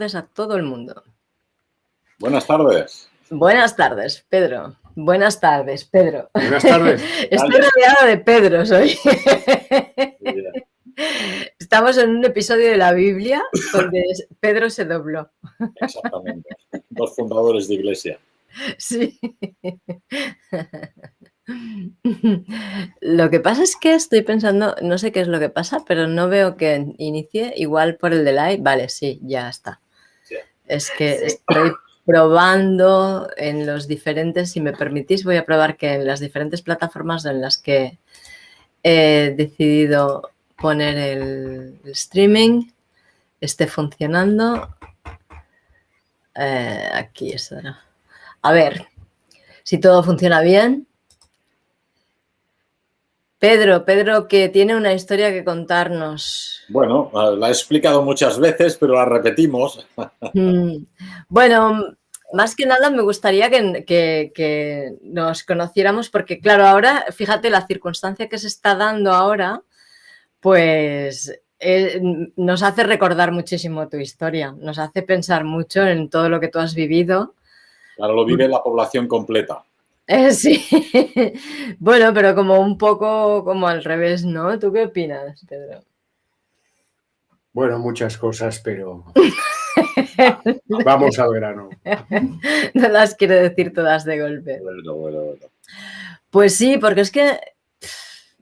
a todo el mundo. Buenas tardes. Buenas tardes, Pedro. Buenas tardes, Pedro. Buenas tardes. Estoy rodeada de Pedros hoy. Estamos en un episodio de la Biblia donde Pedro se dobló. Exactamente. Dos fundadores de iglesia. Sí. Lo que pasa es que estoy pensando, no sé qué es lo que pasa, pero no veo que inicie igual por el delay. Vale, sí, ya está. Es que estoy probando en los diferentes, si me permitís, voy a probar que en las diferentes plataformas en las que he decidido poner el, streaming esté funcionando. Eh, aquí está. A ver, si todo funciona bien. Pedro, Pedro, que tiene una historia que contarnos. Bueno, la he explicado muchas veces, pero la repetimos. Mm, bueno, más que nada me gustaría que, nos conociéramos, porque claro, ahora, fíjate, la circunstancia que se está dando ahora, pues eh, nos hace recordar muchísimo tu historia, nos hace pensar mucho en todo lo que tú has vivido. Claro, lo vive la población completa. Eh, sí, bueno, pero como un poco como al revés, ¿no? ¿Tú qué opinas, Pedro? Bueno, muchas cosas, pero vamos al grano. No las quiero decir todas de golpe. Bueno, bueno, bueno. Pues sí, porque es que,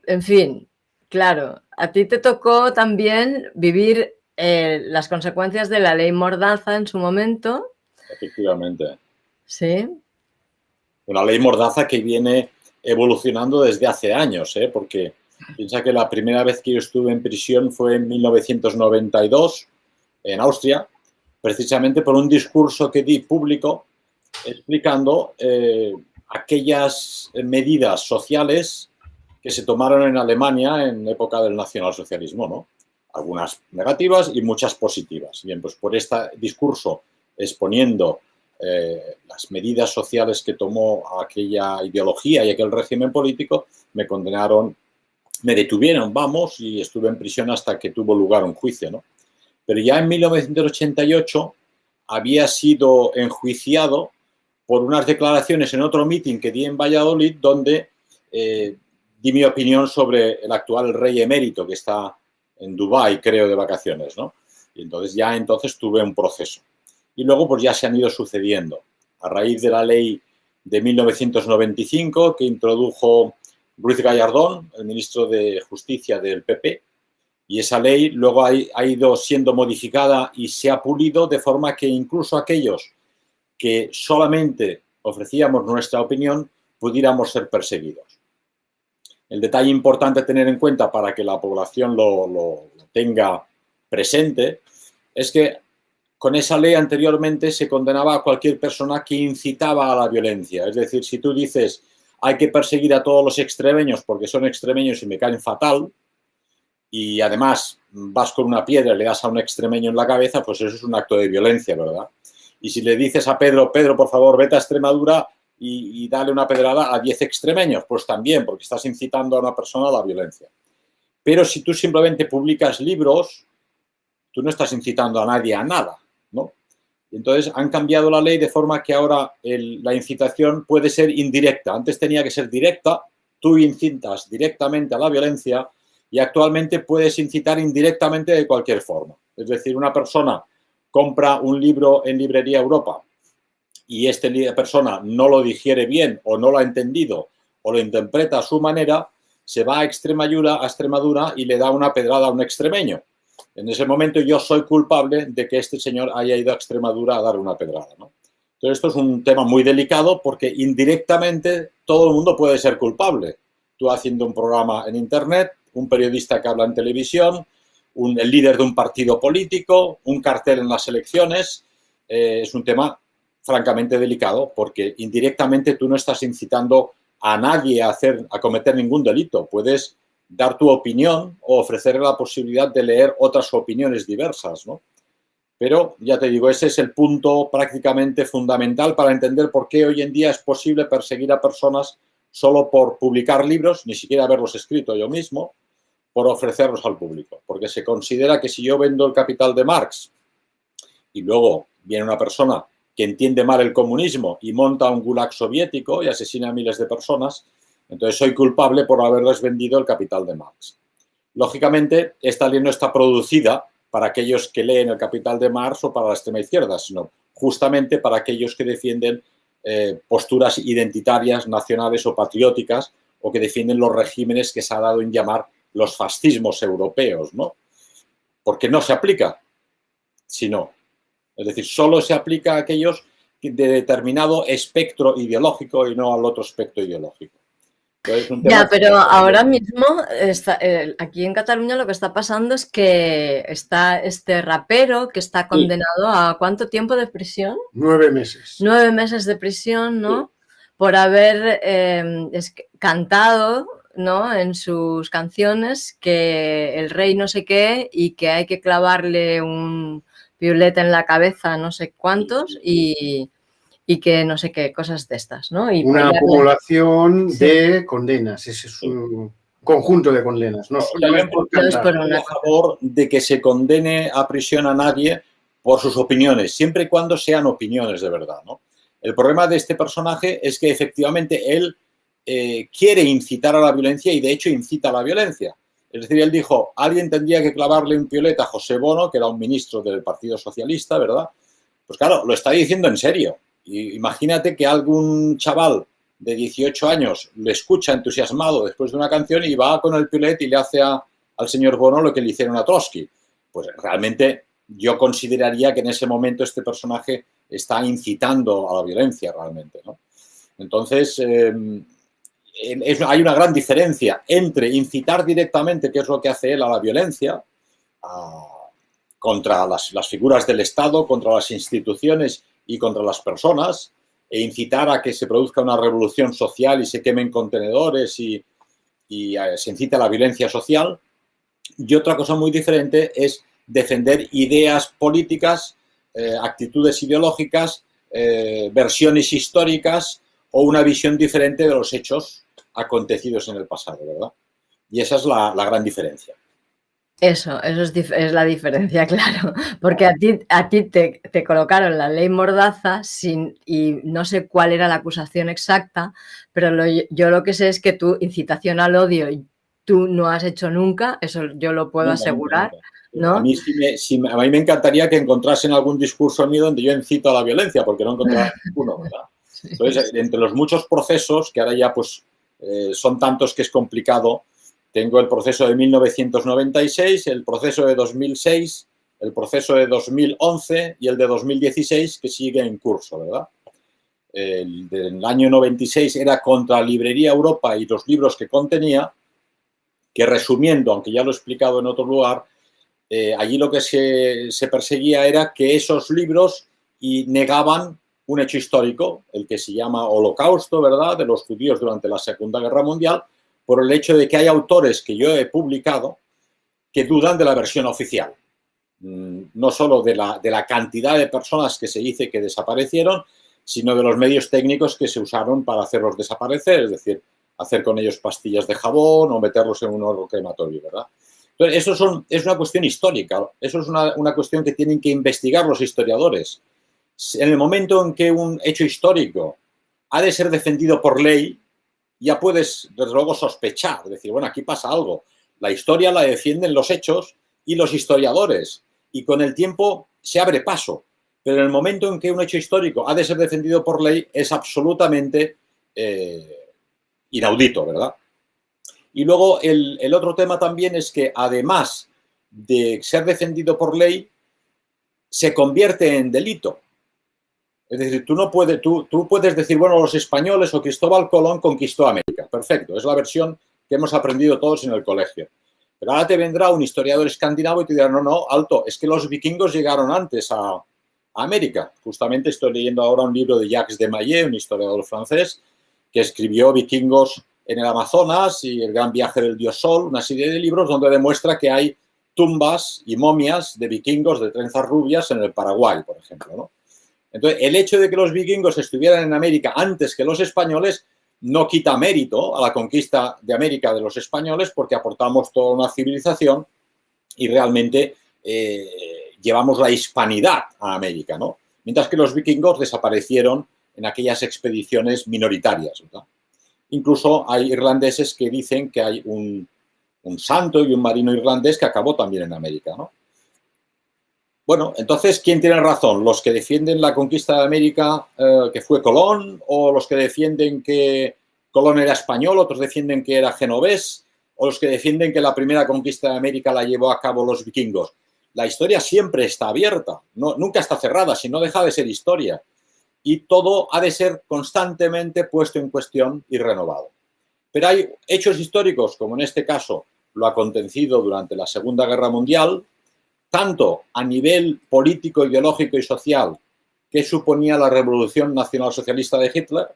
en fin, claro, a ti te tocó también vivir eh, las consecuencias de la ley Mordaza en su momento. Efectivamente. Sí una ley mordaza que viene evolucionando desde hace años, ¿eh? porque piensa que la primera vez que yo estuve en prisión fue en 1992 en Austria, precisamente por un discurso que di público explicando eh, aquellas medidas sociales que se tomaron en Alemania en época del nacionalsocialismo, ¿no? Algunas negativas y muchas positivas. Bien, pues por este discurso exponiendo eh, las medidas sociales que tomó aquella ideología y aquel régimen político me condenaron, me detuvieron, vamos, y estuve en prisión hasta que tuvo lugar un juicio, ¿no? Pero ya en 1988 había sido enjuiciado por unas declaraciones en otro mitin que di en Valladolid donde eh, di mi opinión sobre el actual rey emérito que está en Dubái, creo, de vacaciones, ¿no? Y entonces ya entonces tuve un proceso y luego pues ya se han ido sucediendo. A raíz de la ley de 1995 que introdujo Ruiz Gallardón, el ministro de Justicia del PP, y esa ley luego ha, ido siendo modificada y se ha pulido de forma que incluso aquellos que solamente ofrecíamos nuestra opinión pudiéramos ser perseguidos. El detalle importante a tener en cuenta para que la población lo tenga presente es que con esa ley anteriormente se condenaba a cualquier persona que incitaba a la violencia. Es decir, si tú dices hay que perseguir a todos los extremeños porque son extremeños y me caen fatal, y además vas con una piedra y le das a un extremeño en la cabeza, pues eso es un acto de violencia, ¿verdad? Y si le dices a Pedro, Pedro, por favor, vete a Extremadura y, y dale una pedrada a 10 extremeños, pues también, porque estás incitando a una persona a la violencia. Pero si tú simplemente publicas libros, tú no estás incitando a nadie a nada. Entonces han cambiado la ley de forma que ahora la incitación puede ser indirecta. Antes tenía que ser directa, tú incitas directamente a la violencia y actualmente puedes incitar indirectamente de cualquier forma. Es decir, una persona compra un libro en Librería Europa y esta persona no lo digiere bien o no lo ha entendido o lo interpreta a su manera, se va a Extremadura, a Extremadura y le da una pedrada a un extremeño. En ese momento yo soy culpable de que este señor haya ido a Extremadura a dar una pedrada. ¿no? Entonces esto es un tema muy delicado porque indirectamente todo el mundo puede ser culpable. Tú haciendo un programa en internet, un periodista que habla en televisión, el líder de un partido político, un cartel en las elecciones, eh, es un tema francamente delicado porque indirectamente tú no estás incitando a nadie a, hacer, a cometer ningún delito. Puedes dar tu opinión o ofrecer la posibilidad de leer otras opiniones diversas, ¿no? Pero, ya te digo, ese es el punto prácticamente fundamental para entender por qué hoy en día es posible perseguir a personas solo por publicar libros, ni siquiera haberlos escrito yo mismo, por ofrecerlos al público. Porque se considera que si yo vendo el Capital de Marx y luego viene una persona que entiende mal el comunismo y monta un gulag soviético y asesina a miles de personas, entonces soy culpable por haberles vendido el capital de Marx. Lógicamente, esta ley no está producida para aquellos que leen el capital de Marx o para la extrema izquierda, sino justamente para aquellos que defienden eh, posturas identitarias, nacionales o patrióticas o que defienden los regímenes que se ha dado en llamar los fascismos europeos, ¿no? Porque no se aplica, sino, es decir, solo se aplica a aquellos de determinado espectro ideológico y no al otro espectro ideológico. Ya, pero ahora mismo está, eh, aquí en Cataluña lo que está pasando es que está este rapero que está condenado a ¿cuánto tiempo de prisión? Nueve meses. Nueve meses de prisión, ¿no? Por haber em, cantado ¿no? en sus canciones que el rey no sé qué y que hay que clavarle un violeta en la cabeza no sé cuántos y y que no sé qué, cosas de estas, ¿no? Y Una acumulación de condenas, ese es un conjunto de condenas. No, estoy a favor de que se condene a prisión a nadie por sus opiniones, siempre y cuando sean opiniones de verdad, ¿no? El problema de este personaje es que efectivamente él eh, quiere incitar a la violencia y de hecho incita a la violencia. Es decir, él dijo, alguien tendría que clavarle un pioleta a José Bono, que era un ministro del Partido Socialista, ¿verdad? Pues claro, lo está diciendo en serio imagínate que algún chaval de 18 años le escucha entusiasmado después de una canción y va con el pilet y le hace al señor Bono lo que le hicieron a Trotsky. Pues realmente yo consideraría que en ese momento este personaje está incitando a la violencia realmente. Entonces, eh, hay una gran diferencia entre incitar directamente, que es lo que hace él, a la violencia, contra las, figuras del Estado, contra las instituciones y contra las personas e incitar a que se produzca una revolución social y se quemen contenedores y, eh, se incita a la violencia social. Y otra cosa muy diferente es defender ideas políticas, eh, actitudes ideológicas, eh, versiones históricas o una visión diferente de los hechos acontecidos en el pasado, ¿verdad? Y esa es la gran diferencia. Eso, eso es, la diferencia, claro, porque a ti, a ti te, colocaron la ley Mordaza sin, y no sé cuál era la acusación exacta, pero yo lo que sé es que tu incitación al odio tú no has hecho nunca, eso yo lo puedo asegurar. ¿no? A, mí a mí me encantaría que encontrasen algún discurso mío donde yo incito a la violencia, porque no encontrado ninguno, ¿verdad? Entonces, entre los muchos procesos, que ahora ya pues eh, son tantos que es complicado, tengo el proceso de 1996, el proceso de 2006, el proceso de 2011 y el de 2016 que sigue en curso, ¿verdad? El del año 96 era contra Librería Europa y los libros que contenía, que resumiendo, aunque ya lo he explicado en otro lugar, eh, allí lo que se, se, perseguía era que esos libros y negaban un hecho histórico, el que se llama Holocausto, ¿verdad?, de los judíos durante la Segunda Guerra Mundial, por el hecho de que hay autores que yo he publicado que dudan de la versión oficial. Mm, no solo de la, de la cantidad de personas que se dice que desaparecieron, sino de los medios técnicos que se usaron para hacerlos desaparecer, es decir, hacer con ellos pastillas de jabón o meterlos en un horno crematorio, ¿verdad? Entonces, eso es una cuestión histórica, eso es una, una cuestión que tienen que investigar los historiadores. En el momento en que un hecho histórico ha de ser defendido por ley, ya puedes, desde luego, sospechar, decir, bueno, aquí pasa algo. La historia la defienden los hechos y los historiadores, y con el tiempo se abre paso. Pero en el momento en que un hecho histórico ha de ser defendido por ley, es absolutamente eh, inaudito, ¿verdad? Y luego el, el otro tema también es que, además de ser defendido por ley, se convierte en delito. Es decir, tú, no puedes, tú, puedes decir, bueno, los españoles o Cristóbal Colón conquistó América. Perfecto, es la versión que hemos aprendido todos en el colegio. Pero ahora te vendrá un historiador escandinavo y te dirá, no, no, alto, es que los vikingos llegaron antes a, América. Justamente estoy leyendo ahora un libro de Jacques de Maillet, un historiador francés, que escribió Vikingos en el Amazonas y El gran viaje del dios Sol, una serie de libros donde demuestra que hay tumbas y momias de vikingos de trenzas rubias en el Paraguay, por ejemplo, ¿no? Entonces, el hecho de que los vikingos estuvieran en América antes que los españoles no quita mérito a la conquista de América de los españoles porque aportamos toda una civilización y realmente eh, llevamos la hispanidad a América, ¿no? Mientras que los vikingos desaparecieron en aquellas expediciones minoritarias, Incluso hay irlandeses que dicen que hay un, santo y un marino irlandés que acabó también en América, ¿no? Bueno, entonces, ¿quién tiene razón? ¿Los que defienden la conquista de América, eh, que fue Colón, o los que defienden que Colón era español, otros defienden que era genovés, o los que defienden que la primera conquista de América la llevó a cabo los vikingos? La historia siempre está abierta, nunca está cerrada, si no deja de ser historia y todo ha de ser constantemente puesto en cuestión y renovado. Pero hay hechos históricos, como en este caso lo acontecido durante la Segunda Guerra Mundial, tanto a nivel político, ideológico y social que suponía la Revolución Nacional Socialista de Hitler,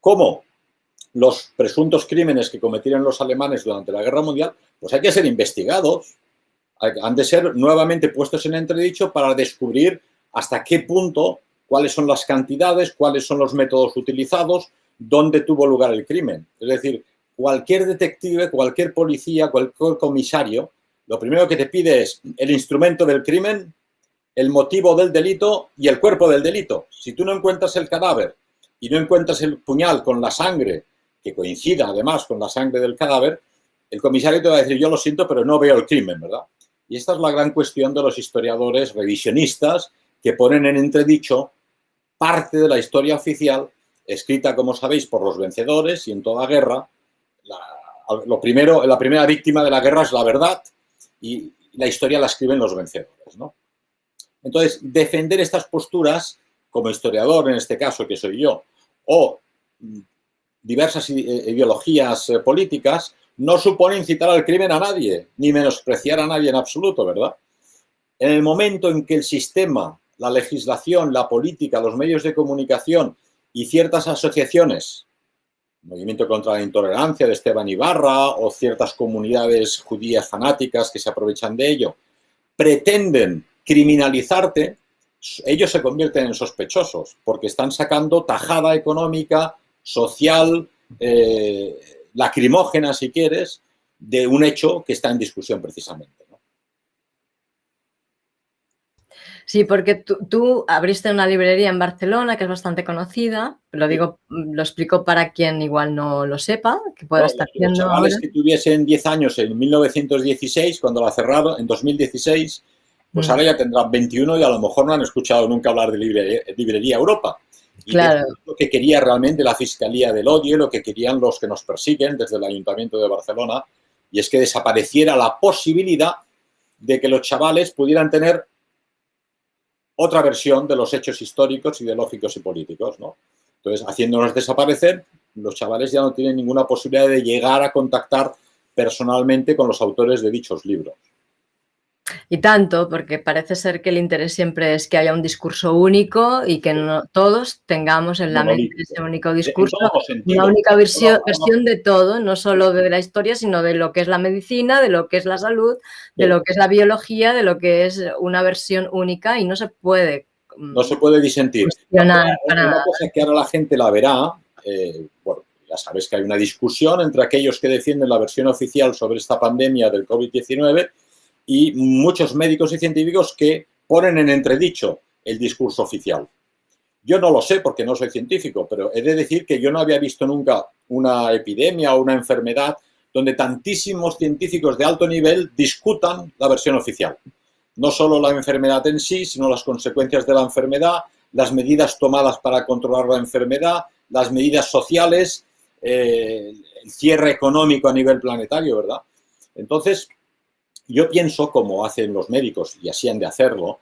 como los presuntos crímenes que cometieron los alemanes durante la Guerra Mundial, pues hay que ser investigados, han de ser nuevamente puestos en entredicho para descubrir hasta qué punto cuáles son las cantidades, cuáles son los métodos utilizados, dónde tuvo lugar el crimen. Es decir, cualquier detective, cualquier policía, cualquier comisario, lo primero que te pide es el instrumento del crimen, el motivo del delito y el cuerpo del delito. Si tú no encuentras el cadáver y no encuentras el puñal con la sangre, que coincida además con la sangre del cadáver, el comisario te va a decir, yo lo siento, pero no veo el crimen, ¿verdad? Y esta es la gran cuestión de los historiadores revisionistas que ponen en entredicho parte de la historia oficial escrita, como sabéis, por los vencedores y en toda guerra. La, lo primero, la primera víctima de la guerra es la verdad y la historia la escriben los vencedores. ¿no? Entonces, defender estas posturas, como historiador en este caso, que soy yo, o diversas ideologías eh, políticas, no supone incitar al crimen a nadie, ni menospreciar a nadie en absoluto, ¿verdad? En el momento en que el sistema la legislación, la política, los medios de comunicación y ciertas asociaciones, Movimiento contra la Intolerancia de Esteban Ibarra o ciertas comunidades judías fanáticas que se aprovechan de ello, pretenden criminalizarte, ellos se convierten en sospechosos porque están sacando tajada económica, social, eh, lacrimógena, si quieres, de un hecho que está en discusión precisamente. Sí, porque tú, abriste una librería en Barcelona que es bastante conocida, lo digo, lo explico para quien igual no lo sepa, que pueda estar viendo Los chavales que tuviesen 10 años en 1916, cuando la cerraron, en 2016, pues mm. ahora ya tendrán 21 y a lo mejor no han escuchado nunca hablar de librería, Europa. Y claro. lo que quería realmente la Fiscalía del Odio, lo que querían los que nos persiguen desde el Ayuntamiento de Barcelona, y es que desapareciera la posibilidad de que los chavales pudieran tener otra versión de los hechos históricos, ideológicos y políticos, ¿no? Entonces, haciéndonos desaparecer, los chavales ya no tienen ninguna posibilidad de llegar a contactar personalmente con los autores de dichos libros. Y tanto, porque parece ser que el interés siempre es que haya un discurso único y que no, todos tengamos en la mente ese único discurso, una única versión, de todo, no solo de la historia, sino de lo que es la medicina, de lo que es la salud, de lo que es la biología, de lo que es una versión única y no se puede... Mm, no se puede disentir. Una cosa que ahora la gente la verá, eh, bueno, ya sabes que hay una discusión entre aquellos que defienden la versión oficial sobre esta pandemia del COVID-19 y muchos médicos y científicos que ponen en entredicho el discurso oficial. Yo no lo sé porque no soy científico, pero he de decir que yo no había visto nunca una epidemia o una enfermedad donde tantísimos científicos de alto nivel discutan la versión oficial. No solo la enfermedad en sí, sino las consecuencias de la enfermedad, las medidas tomadas para controlar la enfermedad, las medidas sociales, eh, el cierre económico a nivel planetario, ¿verdad? Entonces, yo pienso, como hacen los médicos, y así han de hacerlo,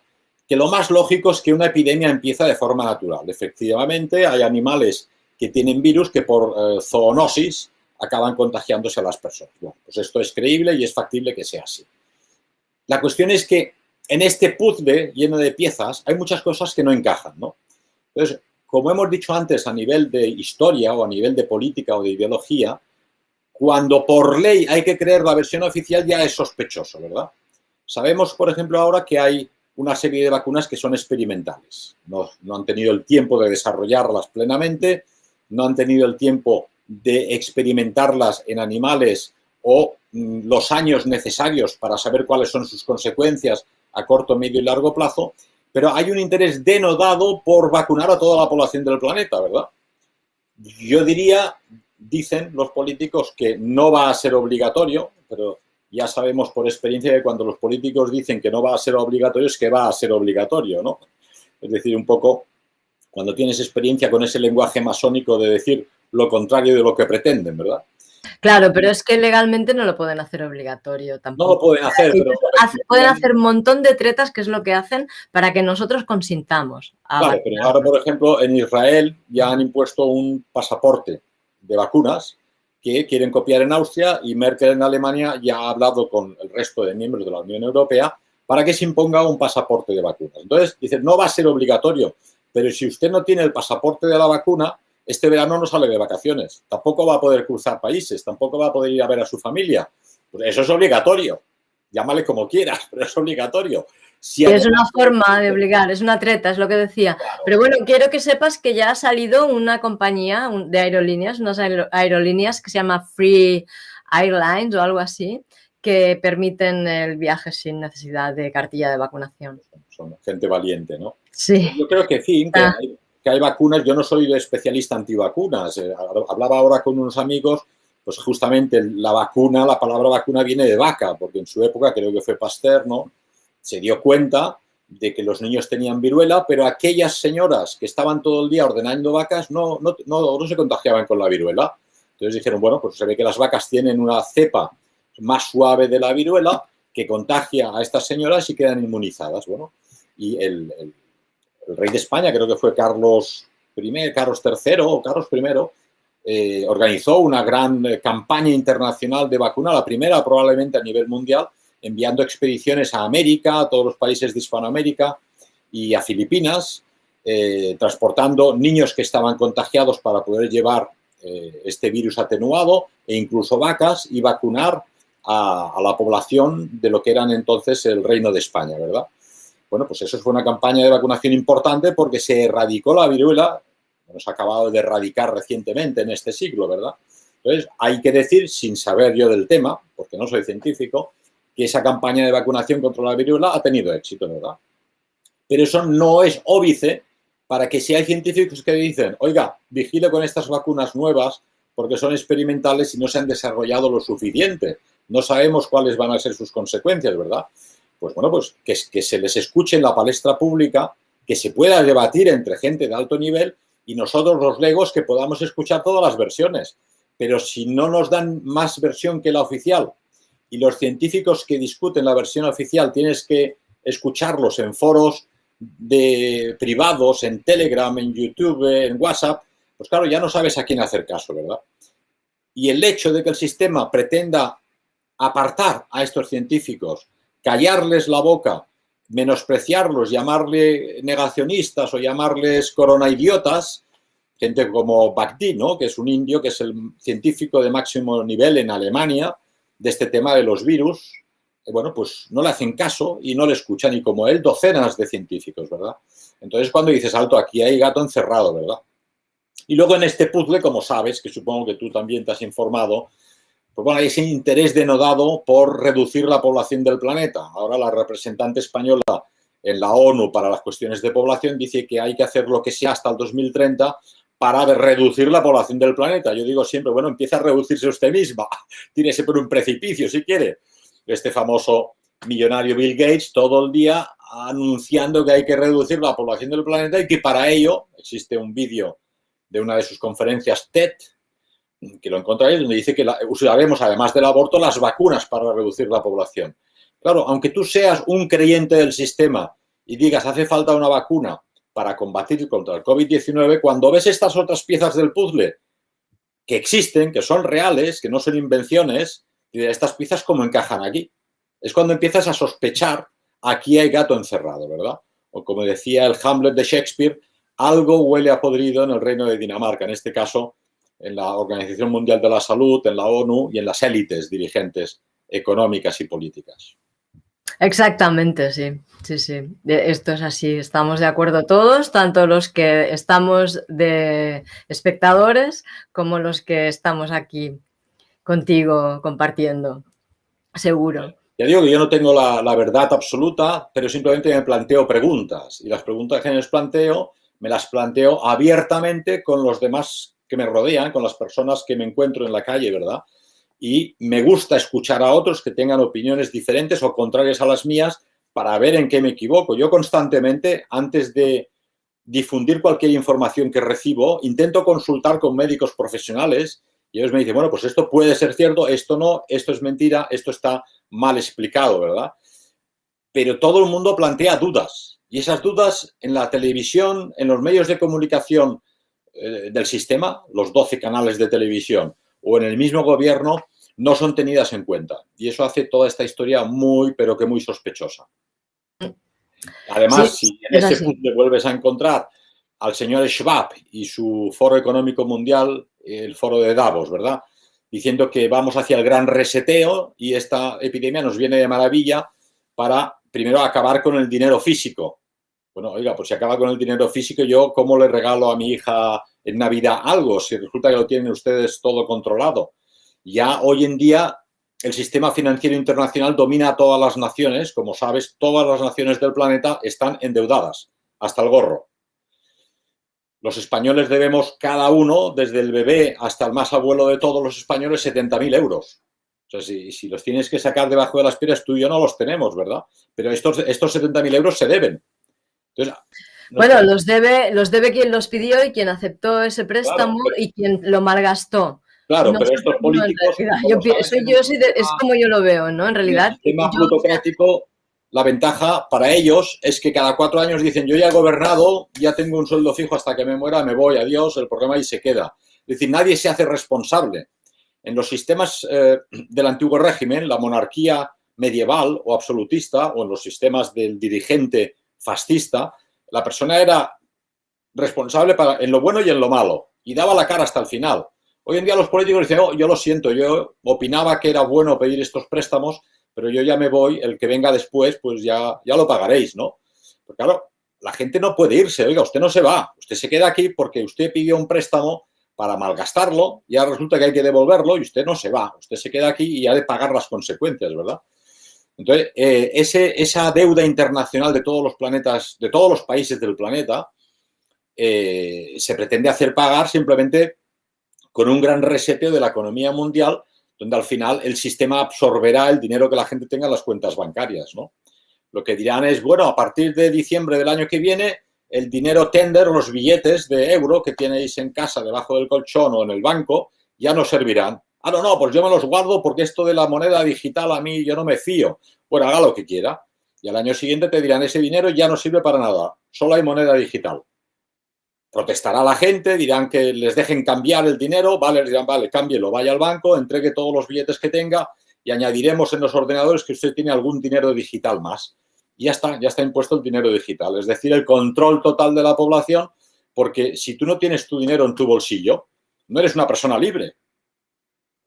que lo más lógico es que una epidemia empieza de forma natural. Efectivamente, hay animales que tienen virus que por eh, zoonosis acaban contagiándose a las personas. Bueno, pues esto es creíble y es factible que sea así. La cuestión es que en este puzzle lleno de piezas hay muchas cosas que no encajan, ¿no? Entonces, como hemos dicho antes, a nivel de historia o a nivel de política o de ideología, cuando por ley hay que creer la versión oficial ya es sospechoso, ¿verdad? Sabemos, por ejemplo, ahora que hay una serie de vacunas que son experimentales. No, han tenido el tiempo de desarrollarlas plenamente, no han tenido el tiempo de experimentarlas en animales o mm, los años necesarios para saber cuáles son sus consecuencias a corto, medio y largo plazo, pero hay un interés denodado por vacunar a toda la población del planeta, ¿verdad? Yo diría, dicen los políticos, que no va a ser obligatorio, pero ya sabemos por experiencia que cuando los políticos dicen que no va a ser obligatorio es que va a ser obligatorio, ¿no? Es decir, un poco cuando tienes experiencia con ese lenguaje masónico de decir lo contrario de lo que pretenden, ¿verdad? Claro, pero es que legalmente no lo pueden hacer obligatorio tampoco. No lo pueden hacer, pero... pueden hacer un montón de tretas, que es lo que hacen, para que nosotros consintamos. Claro, pero ahora, por ejemplo, en Israel ya han impuesto un pasaporte de vacunas que quieren copiar en Austria y Merkel en Alemania ya ha hablado con el resto de miembros de la Unión Europea para que se imponga un pasaporte de vacunas. Entonces, dicen, no va a ser obligatorio, pero si usted no tiene el pasaporte de la vacuna, este verano no sale de vacaciones, tampoco va a poder cruzar países, tampoco va a poder ir a ver a su familia. Pues eso es obligatorio. Llámale como quieras, pero es obligatorio. Es una forma de obligar, es una treta, es lo que decía. Pero bueno, quiero que sepas que ya ha salido una compañía de aerolíneas, unas aerolíneas que se llama Free Airlines o algo así, que permiten el viaje sin necesidad de cartilla de vacunación. Son gente valiente, ¿no? Sí. Yo creo que, sí, que, ah hay vacunas, yo no soy especialista antivacunas, eh, hablaba ahora con unos amigos, pues justamente la vacuna, la palabra vacuna viene de vaca, porque en su época, creo que fue Pasteur, ¿no? Se dio cuenta de que los niños tenían viruela, pero aquellas señoras que estaban todo el día ordenando vacas no, no, no, no se contagiaban con la viruela. Entonces dijeron, bueno, pues se ve que las vacas tienen una cepa más suave de la viruela que contagia a estas señoras y quedan inmunizadas. Bueno, y el rey de España, creo que fue Carlos I, Carlos III o Carlos I, eh, organizó una gran campaña internacional de vacuna, la primera probablemente a nivel mundial, enviando expediciones a América, a todos los países de Hispanoamérica y a Filipinas, eh, transportando niños que estaban contagiados para poder llevar este virus atenuado e incluso vacas y vacunar a, a, la población de lo que eran entonces el Reino de España, ¿verdad? Bueno, pues eso fue una campaña de vacunación importante porque se erradicó la viruela, nos ha acabado de erradicar recientemente en este siglo, ¿verdad? Entonces, hay que decir, sin saber yo del tema, porque no soy científico, que esa campaña de vacunación contra la viruela ha tenido éxito, ¿verdad? Pero eso no es óbice para que si hay científicos que dicen, oiga, vigile con estas vacunas nuevas porque son experimentales y no se han desarrollado lo suficiente. No sabemos cuáles van a ser sus consecuencias, ¿verdad? pues bueno, pues que, que se les escuche en la palestra pública, que se pueda debatir entre gente de alto nivel y nosotros los legos que podamos escuchar todas las versiones. Pero si no nos dan más versión que la oficial y los científicos que discuten la versión oficial tienes que escucharlos en foros de privados, en Telegram, en YouTube, en WhatsApp, pues claro, ya no sabes a quién hacer caso, ¿verdad? Y el hecho de que el sistema pretenda apartar a estos científicos callarles la boca, menospreciarlos, llamarle negacionistas o llamarles coronaidiotas, gente como Bagdi, ¿no? que es un indio, que es el científico de máximo nivel en Alemania de este tema de los virus, eh, bueno, pues no le hacen caso y no le escuchan, y como él, docenas de científicos, ¿verdad? Entonces, cuando dices, alto, aquí hay gato encerrado, ¿verdad? Y luego en este puzzle, como sabes, que supongo que tú también te has informado, pues bueno, hay ese interés denodado por reducir la población del planeta. Ahora la representante española en la ONU para las cuestiones de población dice que hay que hacer lo que sea hasta el 2030 para reducir la población del planeta. Yo digo siempre, bueno, empieza a reducirse usted misma, tírese por un precipicio si quiere. Este famoso millonario Bill Gates todo el día anunciando que hay que reducir la población del planeta y que para ello existe un vídeo de una de sus conferencias TED, que lo encontraréis, donde dice que usaremos, además del aborto, las vacunas para reducir la población. Claro, aunque tú seas un creyente del sistema y digas hace falta una vacuna para combatir contra el COVID-19, cuando ves estas otras piezas del puzzle que existen, que son reales, que no son invenciones, y de estas piezas cómo encajan aquí. Es cuando empiezas a sospechar, aquí hay gato encerrado, ¿verdad? O como decía el Hamlet de Shakespeare, algo huele a podrido en el reino de Dinamarca, en este caso en la Organización Mundial de la Salud, en la ONU y en las élites dirigentes económicas y políticas. Exactamente, sí, sí, sí. Esto es así, estamos de acuerdo todos, tanto los que estamos de espectadores como los que estamos aquí contigo compartiendo, seguro. Ya digo que yo no tengo la, verdad absoluta, pero simplemente me planteo preguntas. Y las preguntas que me planteo, me las planteo abiertamente con los demás que me rodean, con las personas que me encuentro en la calle, ¿verdad? Y me gusta escuchar a otros que tengan opiniones diferentes o contrarias a las mías para ver en qué me equivoco. Yo constantemente, antes de difundir cualquier información que recibo, intento consultar con médicos profesionales y ellos me dicen, bueno, pues esto puede ser cierto, esto no, esto es mentira, esto está mal explicado, ¿verdad? Pero todo el mundo plantea dudas y esas dudas en la televisión, en los medios de comunicación eh, del sistema, los 12 canales de televisión o en el mismo gobierno, no son tenidas en cuenta. Y eso hace toda esta historia muy, pero que muy sospechosa. Además, si en ese punto vuelves a encontrar al señor Schwab y su Foro Económico Mundial, el Foro de Davos, ¿verdad? Diciendo que vamos hacia el gran reseteo y esta epidemia nos viene de maravilla para, primero, acabar con el dinero físico. Bueno, oiga, pues si acaba con el dinero físico, yo, ¿cómo le regalo a mi hija en Navidad algo si resulta que lo tienen ustedes todo controlado? Ya hoy en día el sistema financiero internacional domina a todas las naciones. Como sabes, todas las naciones del planeta están endeudadas, hasta el gorro. Los españoles debemos cada uno, desde el bebé hasta el más abuelo de todos los españoles, 70.000 euros. O sea, si, los tienes que sacar debajo de las piedras, tú y yo no los tenemos, ¿verdad? Pero estos, estos 70.000 euros se deben. Entonces, bueno, los debe, los debe quien los pidió y quien aceptó ese préstamo y quien lo malgastó. Claro, pero estos políticos... es como yo lo veo, ¿no? En realidad... El sistema plutocrático, la ventaja para ellos es que cada cuatro años dicen yo ya he gobernado, ya tengo un sueldo fijo hasta que me muera, me voy, adiós, el programa ahí se queda. Es decir, nadie se hace responsable. En los sistemas eh, del antiguo régimen, la monarquía medieval o absolutista, o en los sistemas del dirigente fascista, la persona era responsable para, en lo bueno y en lo malo, y daba la cara hasta el final. Hoy en día los políticos dicen, oh, yo lo siento, yo opinaba que era bueno pedir estos préstamos, pero yo ya me voy, el que venga después, pues ya, ya lo pagaréis, ¿no? Porque claro, la gente no puede irse, oiga, usted no se va, usted se queda aquí porque usted pidió un préstamo para malgastarlo, ya resulta que hay que devolverlo y usted no se va, usted se queda aquí y ha de pagar las consecuencias, ¿verdad? Entonces, eh, ese, esa deuda internacional de todos los planetas, de todos los países del planeta, eh, se pretende hacer pagar simplemente con un gran reseteo de la economía mundial, donde al final el sistema absorberá el dinero que la gente tenga en las cuentas bancarias, ¿no? Lo que dirán es, bueno, a partir de diciembre del año que viene, el dinero tender, los billetes de euro que tenéis en casa, debajo del colchón o en el banco, ya no servirán. Ah, no, no, pues yo me los guardo porque esto de la moneda digital a mí yo no me fío. Bueno, haga lo que quiera. Y al año siguiente te dirán, ese dinero ya no sirve para nada, solo hay moneda digital protestará la gente, dirán que les dejen cambiar el dinero, vale, dirán, vale, cámbielo, vaya al banco, entregue todos los billetes que tenga y añadiremos en los ordenadores que usted tiene algún dinero digital más. Y ya está, ya está impuesto el dinero digital, es decir, el control total de la población, porque si tú no tienes tu dinero en tu bolsillo, no eres una persona libre.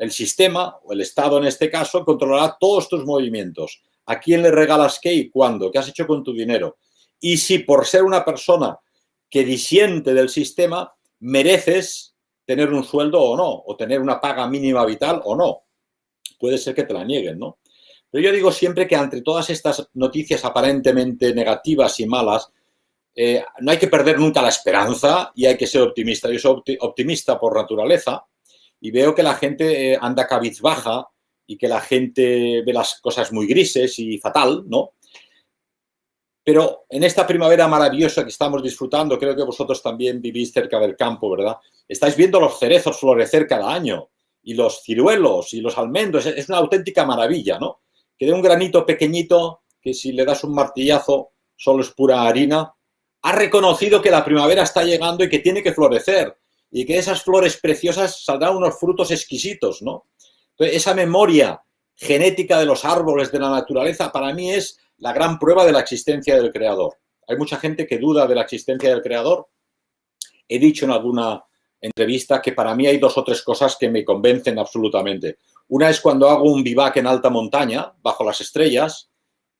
El sistema, o el Estado en este caso, controlará todos tus movimientos. ¿A quién le regalas qué y cuándo? ¿Qué has hecho con tu dinero? Y si por ser una persona que disiente del sistema, mereces tener un sueldo o no, o tener una paga mínima vital o no. Puede ser que te la nieguen, ¿no? Pero yo digo siempre que entre todas estas noticias aparentemente negativas y malas, eh, no hay que perder nunca la esperanza y hay que ser optimista. Yo soy optimista por naturaleza y veo que la gente eh, anda cabizbaja y que la gente ve las cosas muy grises y fatal, ¿no? Pero en esta primavera maravillosa que estamos disfrutando, creo que vosotros también vivís cerca del campo, ¿verdad? Estáis viendo los cerezos florecer cada año y los ciruelos y los almendros. Es una auténtica maravilla, ¿no? Que de un granito pequeñito, que si le das un martillazo solo es pura harina, ha reconocido que la primavera está llegando y que tiene que florecer y que esas flores preciosas saldrán unos frutos exquisitos, ¿no? Esa memoria genética de los árboles, de la naturaleza, para mí es la gran prueba de la existencia del creador. Hay mucha gente que duda de la existencia del creador. He dicho en alguna entrevista que para mí hay dos o tres cosas que me convencen absolutamente. Una es cuando hago un vivac en alta montaña, bajo las estrellas,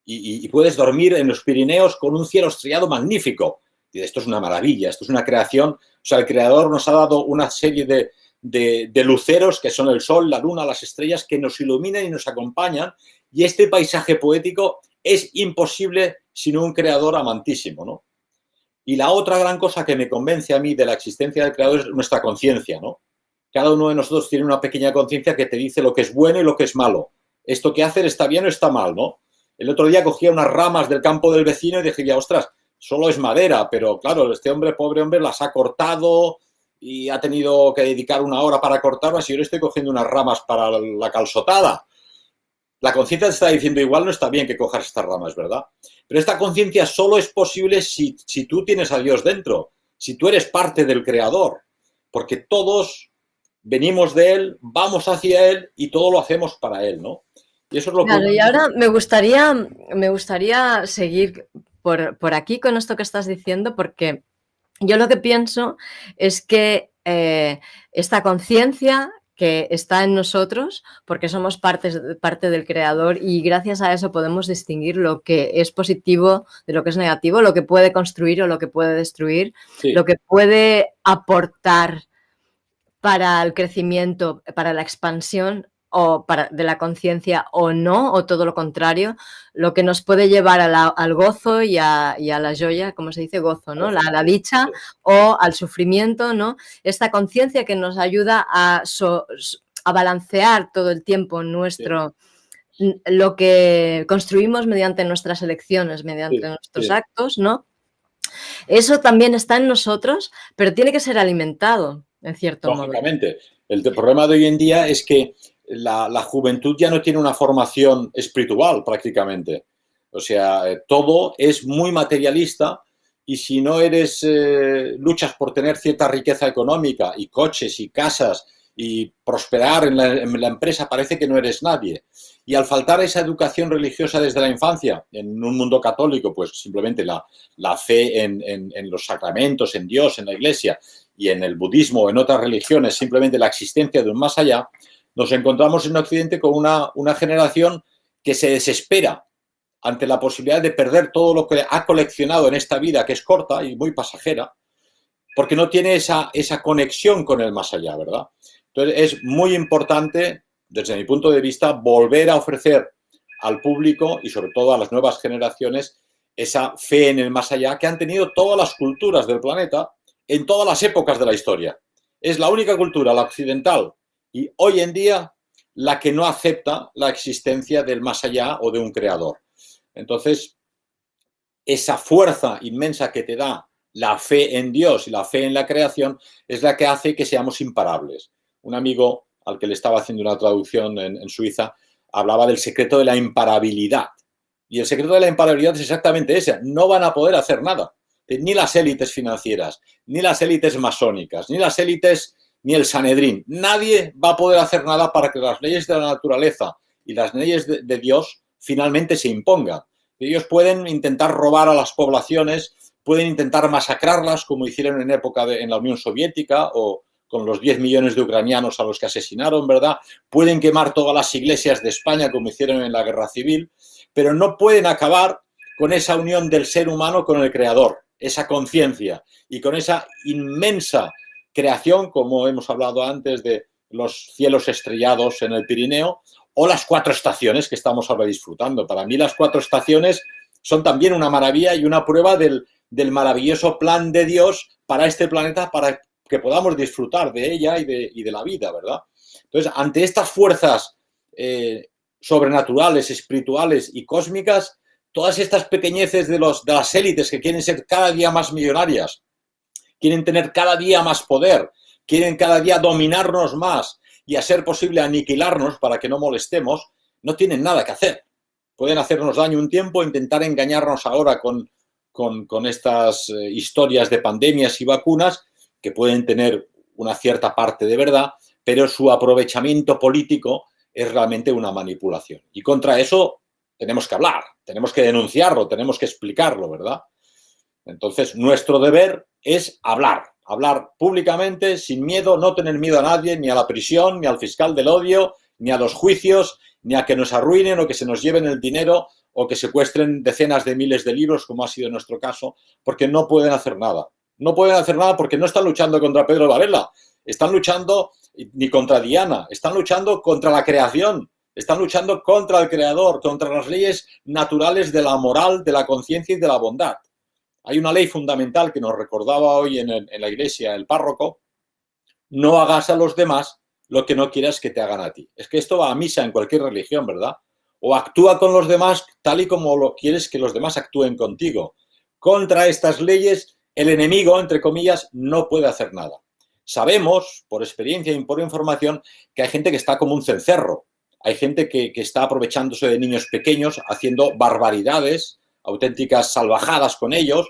y, puedes dormir en los Pirineos con un cielo estrellado magnífico. Y esto es una maravilla, esto es una creación. O sea, el creador nos ha dado una serie de, de, luceros que son el sol, la luna, las estrellas, que nos iluminan y nos acompañan Y este paisaje poético es imposible sin un creador amantísimo, ¿no? Y la otra gran cosa que me convence a mí de la existencia del creador es nuestra conciencia, ¿no? Cada uno de nosotros tiene una pequeña conciencia que te dice lo que es bueno y lo que es malo. Esto que hacer está bien o está mal, ¿no? El otro día cogía unas ramas del campo del vecino y dije, ostras, solo es madera, pero claro, este hombre, pobre hombre, las ha cortado y ha tenido que dedicar una hora para cortarlas y yo le estoy cogiendo unas ramas para la calzotada. La conciencia te está diciendo, igual no está bien que cojas estas ramas, ¿verdad? Pero esta conciencia solo es posible si, si tú tienes a Dios dentro, si tú eres parte del Creador, porque todos venimos de Él, vamos hacia Él y todo lo hacemos para Él, ¿no? Y eso es lo claro, y ahora me gustaría, me gustaría seguir por, por, aquí con esto que estás diciendo, porque yo lo que pienso es que eh, esta conciencia que está en nosotros, porque somos parte, parte del creador y gracias a eso podemos distinguir lo que es positivo de lo que es negativo, lo que puede construir o lo que puede destruir, lo que puede aportar para el crecimiento, para la expansión o para, de la conciencia o no, o todo lo contrario, lo que nos puede llevar al gozo y a, la joya, como se dice, gozo, ¿no? La, la dicha o al sufrimiento, ¿no? Esta conciencia que nos ayuda a, a balancear todo el tiempo nuestro... lo que construimos mediante nuestras elecciones, mediante nuestros actos, ¿no? Eso también está en nosotros, pero tiene que ser alimentado, en cierto modo. El problema de hoy en día es que la, juventud ya no tiene una formación espiritual prácticamente. O sea, eh, todo es muy materialista y si no eres, eh, luchas por tener cierta riqueza económica y coches y casas y prosperar en la, empresa, parece que no eres nadie. Y al faltar esa educación religiosa desde la infancia, en un mundo católico, pues simplemente la, fe en, en, los sacramentos, en Dios, en la iglesia, y en el budismo o en otras religiones, simplemente la existencia de un más allá, nos encontramos en Occidente con una, generación que se desespera ante la posibilidad de perder todo lo que ha coleccionado en esta vida, que es corta y muy pasajera, porque no tiene esa, esa conexión con el más allá, ¿verdad? Entonces es muy importante, desde mi punto de vista, volver a ofrecer al público y sobre todo a las nuevas generaciones esa fe en el más allá que han tenido todas las culturas del planeta en todas las épocas de la historia. Es la única cultura, la occidental, y hoy en día la que no acepta la existencia del más allá o de un creador. Entonces, esa fuerza inmensa que te da la fe en Dios y la fe en la creación es la que hace que seamos imparables. Un amigo al que le estaba haciendo una traducción en, Suiza hablaba del secreto de la imparabilidad. Y el secreto de la imparabilidad es exactamente ese. No van a poder hacer nada. Ni las élites financieras, ni las élites masónicas, ni las élites ni el Sanedrín. Nadie va a poder hacer nada para que las leyes de la naturaleza y las leyes de, Dios finalmente se impongan. Ellos pueden intentar robar a las poblaciones, pueden intentar masacrarlas, como hicieron en época de, en la Unión Soviética o con los 10 millones de ucranianos a los que asesinaron, ¿verdad? Pueden quemar todas las iglesias de España, como hicieron en la Guerra Civil, pero no pueden acabar con esa unión del ser humano con el Creador, esa conciencia y con esa inmensa creación, como hemos hablado antes de los cielos estrellados en el Pirineo, o las cuatro estaciones que estamos ahora disfrutando. Para mí las cuatro estaciones son también una maravilla y una prueba del, maravilloso plan de Dios para este planeta, para que podamos disfrutar de ella y de, la vida, ¿verdad? Entonces, ante estas fuerzas eh, sobrenaturales, espirituales y cósmicas, todas estas pequeñeces de, los, de las élites que quieren ser cada día más millonarias, quieren tener cada día más poder, quieren cada día dominarnos más y a ser posible aniquilarnos para que no molestemos, no tienen nada que hacer. Pueden hacernos daño un tiempo, intentar engañarnos ahora con, con, estas eh, historias de pandemias y vacunas que pueden tener una cierta parte de verdad, pero su aprovechamiento político es realmente una manipulación. Y contra eso tenemos que hablar, tenemos que denunciarlo, tenemos que explicarlo, ¿verdad? Entonces, nuestro deber es hablar, hablar públicamente, sin miedo, no tener miedo a nadie, ni a la prisión, ni al fiscal del odio, ni a los juicios, ni a que nos arruinen o que se nos lleven el dinero o que secuestren decenas de miles de libros, como ha sido nuestro caso, porque no pueden hacer nada. No pueden hacer nada porque no están luchando contra Pedro Varela, están luchando ni contra Diana, están luchando contra la creación, están luchando contra el creador, contra las leyes naturales de la moral, de la conciencia y de la bondad. Hay una ley fundamental que nos recordaba hoy en, la iglesia el párroco, no hagas a los demás lo que no quieras que te hagan a ti. Es que esto va a misa en cualquier religión, ¿verdad? O actúa con los demás tal y como lo quieres que los demás actúen contigo. Contra estas leyes, el enemigo, entre comillas, no puede hacer nada. Sabemos, por experiencia y por información, que hay gente que está como un cencerro. Hay gente que está aprovechándose de niños pequeños, haciendo barbaridades, auténticas salvajadas con ellos,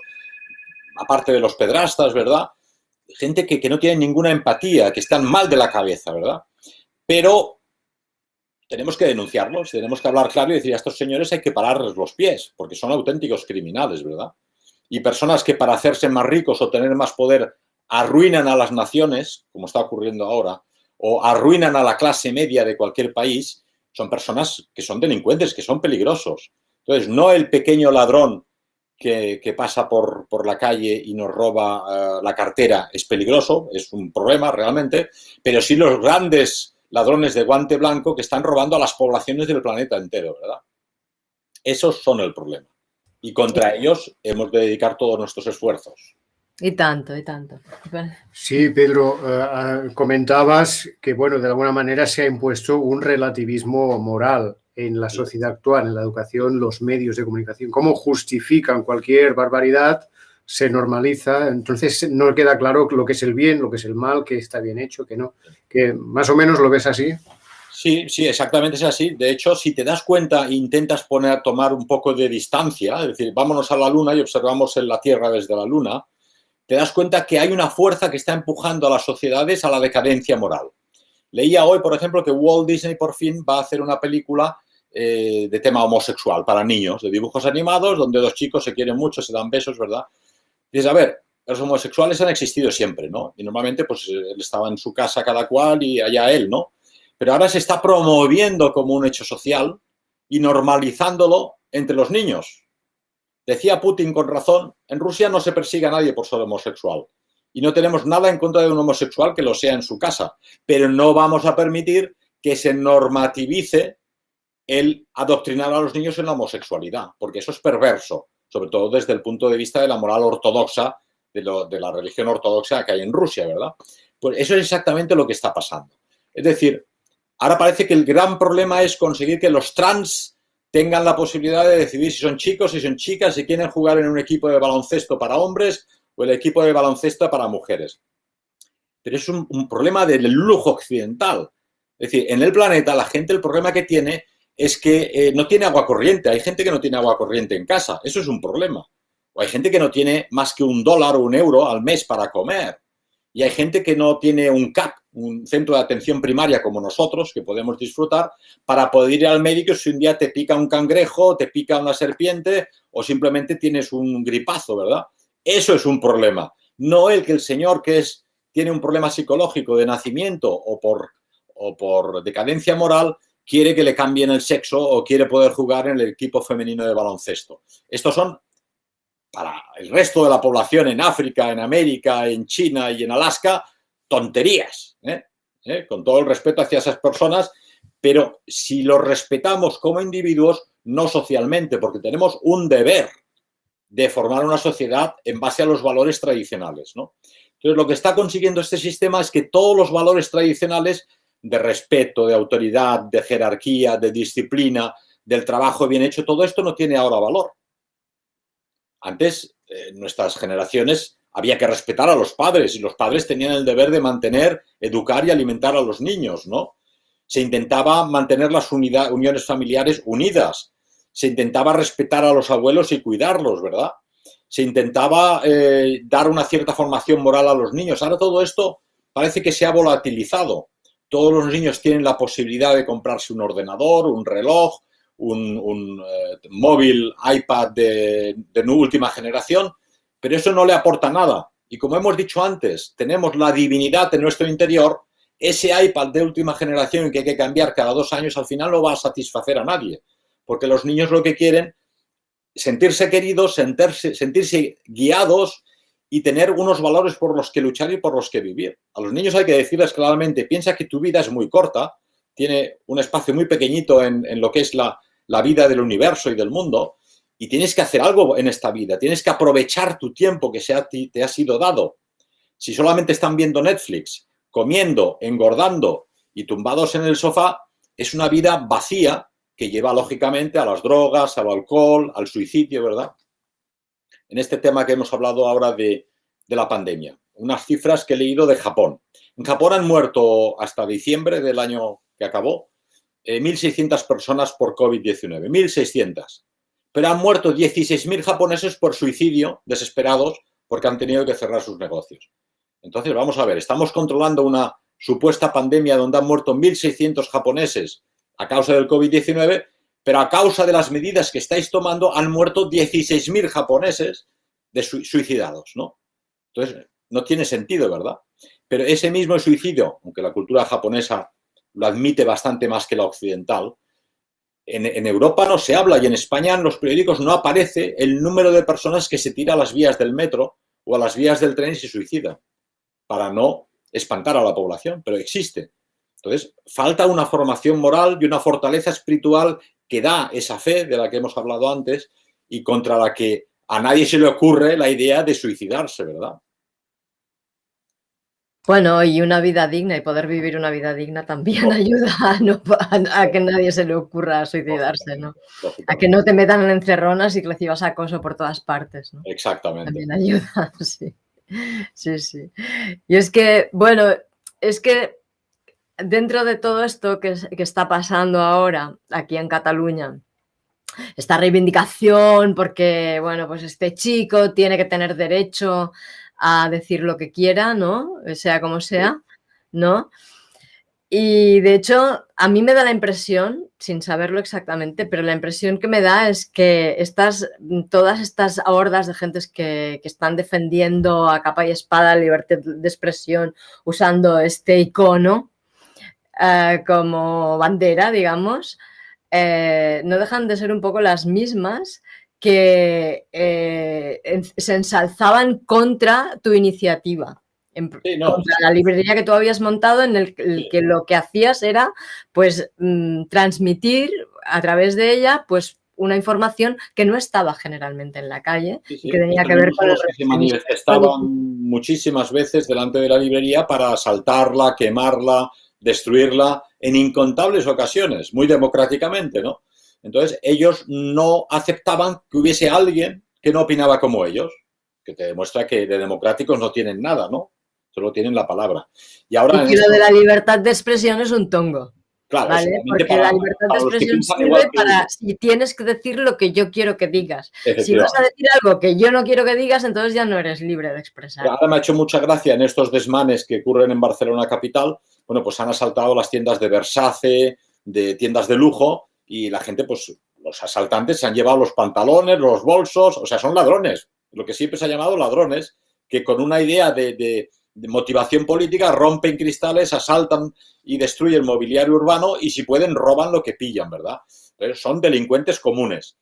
aparte de los pedrastas, ¿verdad? gente que, no tiene ninguna empatía, que están mal de la cabeza, ¿verdad? Pero tenemos que denunciarlos, tenemos que hablar claro y decir a estos señores hay que pararles los pies, porque son auténticos criminales, ¿verdad? Y personas que para hacerse más ricos o tener más poder arruinan a las naciones, como está ocurriendo ahora, o arruinan a la clase media de cualquier país, son personas que son delincuentes, que son peligrosos. Entonces, no el pequeño ladrón que, pasa por, por, la calle y nos roba eh, la cartera es peligroso, es un problema realmente, pero sí los grandes ladrones de guante blanco que están robando a las poblaciones del planeta entero, ¿verdad? Esos son el problema. Y contra ellos hemos de dedicar todos nuestros esfuerzos. Y tanto, y tanto. Sí, Pedro, eh, comentabas que, bueno, de alguna manera se ha impuesto un relativismo moral en la sociedad actual, en la educación, los medios de comunicación, cómo justifican cualquier barbaridad, se normaliza, entonces no queda claro lo que es el bien, lo que es el mal, que está bien hecho, que no, que más o menos lo ves así. Sí, sí, exactamente es así. De hecho, si te das cuenta e intentas poner, tomar un poco de distancia, es decir, vámonos a la Luna y observamos en la Tierra desde la Luna, te das cuenta que hay una fuerza que está empujando a las sociedades a la decadencia moral. Leía hoy, por ejemplo, que Walt Disney por fin va a hacer una película eh, de tema homosexual para niños, de dibujos animados, donde dos chicos se quieren mucho, se dan besos, ¿verdad? Dices, a ver, los homosexuales han existido siempre, ¿no? Y normalmente, pues, él estaba en su casa cada cual y allá él, ¿no? Pero ahora se está promoviendo como un hecho social y normalizándolo entre los niños. Decía Putin con razón, en Rusia no se persigue a nadie por ser homosexual. Y no tenemos nada en contra de un homosexual que lo sea en su casa. Pero no vamos a permitir que se normativice el adoctrinar a los niños en la homosexualidad, porque eso es perverso, sobre todo desde el punto de vista de la moral ortodoxa, de, la religión ortodoxa que hay en Rusia, ¿verdad? Pues eso es exactamente lo que está pasando. Es decir, ahora parece que el gran problema es conseguir que los trans tengan la posibilidad de decidir si son chicos, si son chicas, si quieren jugar en un equipo de baloncesto para hombres o el equipo de baloncesto para mujeres. Pero es un, problema del lujo occidental. Es decir, en el planeta la gente el problema que tiene es que eh, no tiene agua corriente. Hay gente que no tiene agua corriente en casa. Eso es un problema. O hay gente que no tiene más que un dólar o un euro al mes para comer. Y hay gente que no tiene un CAP, un centro de atención primaria como nosotros, que podemos disfrutar, para poder ir al médico si un día te pica un cangrejo, te pica una serpiente o simplemente tienes un gripazo, ¿verdad? Eso es un problema. No el que el señor que es, tiene un problema psicológico de nacimiento o por, o por decadencia moral quiere que le cambien el sexo o quiere poder jugar en el equipo femenino de baloncesto. Estos son, para el resto de la población en África, en América, en China y en Alaska, tonterías, ¿eh? ¿Eh? con todo el respeto hacia esas personas, pero si los respetamos como individuos, no socialmente, porque tenemos un deber de formar una sociedad en base a los valores tradicionales. ¿no? Entonces, lo que está consiguiendo este sistema es que todos los valores tradicionales de respeto, de autoridad, de jerarquía, de disciplina, del trabajo bien hecho, todo esto no tiene ahora valor. Antes, en nuestras generaciones, había que respetar a los padres y los padres tenían el deber de mantener, educar y alimentar a los niños, ¿no? Se intentaba mantener las uniones familiares unidas, se intentaba respetar a los abuelos y cuidarlos, ¿verdad? Se intentaba eh, dar una cierta formación moral a los niños. Ahora todo esto parece que se ha volatilizado todos los niños tienen la posibilidad de comprarse un ordenador, un reloj, un, eh, móvil, iPad de, de última generación, pero eso no le aporta nada. Y como hemos dicho antes, tenemos la divinidad en nuestro interior, ese iPad de última generación que hay que cambiar cada dos años al final no va a satisfacer a nadie, porque los niños lo que quieren sentirse queridos, sentirse, sentirse guiados y tener unos valores por los que luchar y por los que vivir. A los niños hay que decirles claramente, piensa que tu vida es muy corta, tiene un espacio muy pequeñito en, lo que es la, la vida del universo y del mundo, y tienes que hacer algo en esta vida, tienes que aprovechar tu tiempo que te ha sido dado. Si solamente están viendo Netflix, comiendo, engordando y tumbados en el sofá, es una vida vacía que lleva lógicamente a las drogas, al alcohol, al suicidio, ¿verdad? En este tema que hemos hablado ahora de, la pandemia, unas cifras que he leído de Japón. En Japón han muerto hasta diciembre del año que acabó 1.600 eh, personas por COVID-19, 1.600. Pero han muerto 16.000 japoneses por suicidio, desesperados, porque han tenido que cerrar sus negocios. Entonces, vamos a ver, estamos controlando una supuesta pandemia donde han muerto 1.600 japoneses a causa del COVID-19, pero a causa de las medidas que estáis tomando han muerto 16.000 japoneses de suicidados, ¿no? Entonces, no tiene sentido, ¿verdad? Pero ese mismo suicidio, aunque la cultura japonesa lo admite bastante más que la occidental, en, Europa no se habla y en España en los periódicos no aparece el número de personas que se tira a las vías del metro o a las vías del tren y se suicida, para no espantar a la población, pero existe. Entonces, falta una formación moral y una fortaleza espiritual que da esa fe de la que hemos hablado antes y contra la que a nadie se le ocurre la idea de suicidarse, ¿verdad? Bueno, y una vida digna y poder vivir una vida digna también ayuda a, que nadie se le ocurra suicidarse, ¿no? A que no te metan en encerronas y que recibas acoso por todas partes, ¿no? Exactamente. También ayuda, sí. Sí, sí. Y es que, bueno, es que dentro de todo esto que, está pasando ahora aquí en Cataluña, esta reivindicación porque, bueno, pues este chico tiene que tener derecho a decir lo que quiera, ¿no? Sea como sea, ¿no? Y de hecho, a mí me da la impresión, sin saberlo exactamente, pero la impresión que me da es que estas, todas estas hordas de gentes que, que están defendiendo a capa y espada la libertad de expresión usando este icono, eh, como bandera, digamos, eh, no dejan de ser un poco las mismas que eh, se ensalzaban contra tu iniciativa. contra la librería que tú habías montado en el, que lo que hacías era pues mm, transmitir a través de ella pues una información que no estaba generalmente en la calle y que tenía que ver con los que se manifestaban muchísimas veces delante de la librería para asaltarla, quemarla, destruirla en incontables ocasiones, muy democráticamente, ¿no? Entonces, ellos no aceptaban que hubiese alguien que no opinaba como ellos, que te demuestra que de democráticos no tienen nada, ¿no? Solo tienen la palabra. Y ahora... Y lo de la libertad de expresión es un tongo. Claro, porque la libertad de expresión sirve para si tienes que decir lo que yo quiero que digas. Si vas a decir algo que yo no quiero que digas, entonces ya no eres libre de expresar. Ahora me ha hecho mucha gracia en estos desmanes que ocurren en Barcelona capital, bueno, pues han asaltado las tiendas de Versace, de tiendas de lujo, y la gente, pues los asaltantes se han llevado los pantalones, los bolsos, o sea, son ladrones, lo que siempre se ha llamado ladrones, que con una idea de de motivación política, rompen cristales, asaltan y destruyen mobiliario urbano y si pueden roban lo que pillan, ¿verdad? son delincuentes comunes.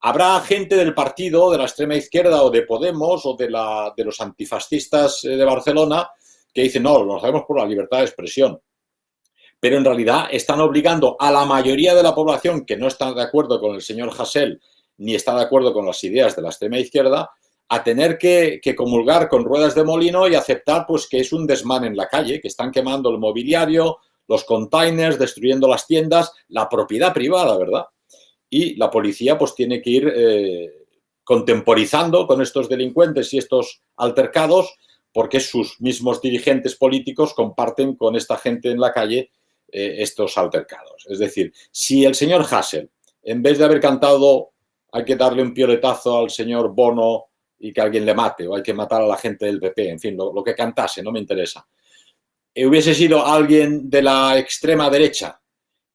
Habrá gente del partido, de la extrema izquierda o de Podemos o de, la, de los antifascistas eh, de Barcelona que dicen, no, lo hacemos por la libertad de expresión. Pero en realidad están obligando a la mayoría de la población que no está de acuerdo con el señor Hassel ni está de acuerdo con las ideas de la extrema izquierda a tener que, comulgar con ruedas de molino y aceptar pues que es un desmán en la calle, que están quemando el mobiliario, los containers, destruyendo las tiendas, la propiedad privada, ¿verdad? Y la policía pues tiene que ir eh, contemporizando con estos delincuentes y estos altercados porque sus mismos dirigentes políticos comparten con esta gente en la calle eh, estos altercados. Es decir, si el señor Hassel, en vez de haber cantado hay que darle un pioletazo al señor Bono y que alguien le mate o hay que matar a la gente del PP, en fin, lo, que cantase, no me interesa. Eh, hubiese sido alguien de la extrema derecha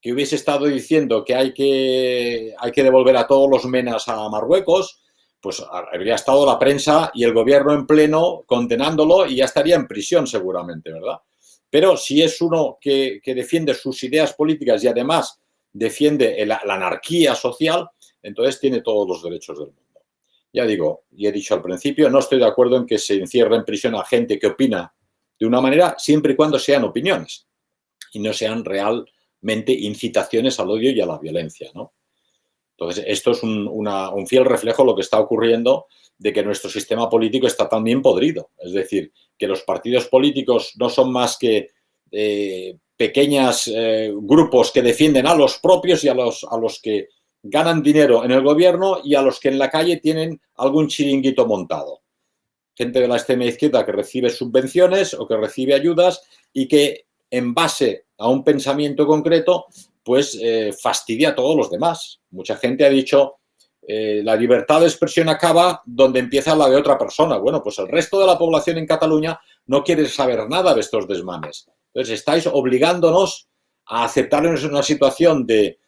que hubiese estado diciendo que hay que, hay que devolver a todos los menas a Marruecos, pues habría estado la prensa y el gobierno en pleno condenándolo y ya estaría en prisión seguramente, ¿verdad? Pero si es uno que, defiende sus ideas políticas y además defiende la anarquía social, entonces tiene todos los derechos del mundo. Ya digo, y he dicho al principio, no estoy de acuerdo en que se encierre en prisión a gente que opina de una manera siempre y cuando sean opiniones y no sean real claramente incitaciones al odio y a la violencia, ¿no? Entonces, esto es un, un, fiel reflejo de lo que está ocurriendo de que nuestro sistema político está también podrido. Es decir, que los partidos políticos no son más que eh, pequeños eh, grupos que defienden a los propios y a los, a los que ganan dinero en el gobierno y a los que en la calle tienen algún chiringuito montado. Gente de la extrema izquierda que recibe subvenciones o que recibe ayudas y que en base a un pensamiento concreto, pues eh, fastidia a todos los demás. Mucha gente ha dicho, eh, la libertad de expresión acaba donde empieza la de otra persona. Bueno, pues el resto de la población en Cataluña no quiere saber nada de estos desmanes. Entonces estáis obligándonos a aceptarnos una situación de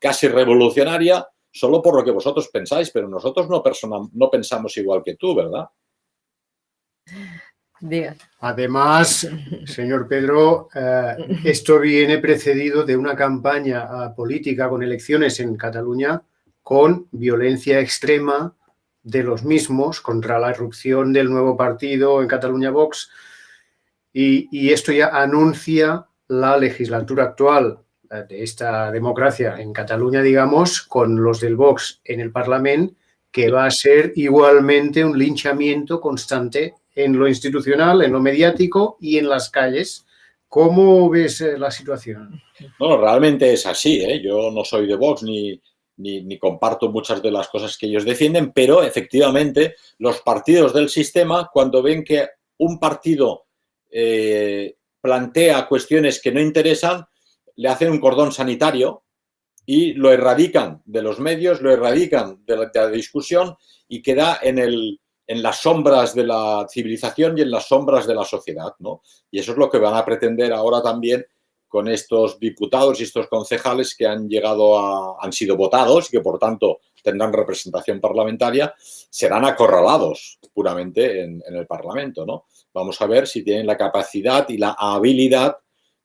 casi revolucionaria solo por lo que vosotros pensáis, pero nosotros no, no pensamos igual que tú, ¿verdad? Además, señor Pedro, eh, esto viene precedido de una campaña eh, política con elecciones en Cataluña con violencia extrema de los mismos contra la erupción del nuevo partido en Cataluña Vox. Y, y esto ya anuncia la legislatura actual de esta democracia en Cataluña, digamos, con los del Vox en el Parlamento, que va a ser igualmente un linchamiento constante en lo institucional, en lo mediático y en las calles. ¿Cómo ves eh, la situación? No, realmente es así. ¿eh? Yo no soy de Vox ni, ni, comparto muchas de las cosas que ellos defienden, pero efectivamente los partidos del sistema, cuando ven que un partido eh, plantea cuestiones que no interesan, le hacen un cordón sanitario y lo erradican de los medios, lo erradican de la discusión y queda en el, en las sombras de la civilización y en las sombras de la sociedad, ¿no? Y eso es lo que van a pretender ahora también con estos diputados y estos concejales que han llegado a, han sido votados y que por tanto tendrán representación parlamentaria, serán acorralados puramente en, en el Parlamento, ¿no? Vamos a ver si tienen la capacidad y la habilidad